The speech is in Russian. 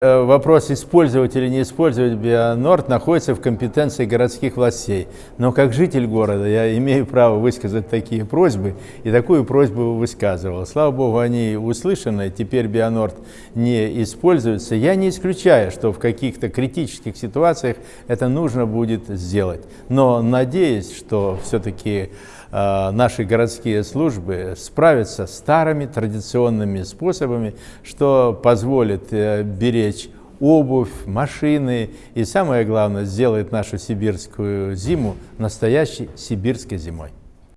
Э, вопрос использовать или не использовать Бионорд находится в компетенции городских властей. Но как житель города я имею право высказать такие просьбы, и такую просьбу высказывал. Слава Богу, они услышаны, теперь Бионорд не используется. Я не исключаю, что в каких-то критических ситуациях это нужно будет сделать. Но надеюсь, что все-таки наши городские службы справятся старыми традиционными способами, что позволит э, беречь обувь, машины и самое главное, сделает нашу сибирскую зиму настоящей сибирской зимой.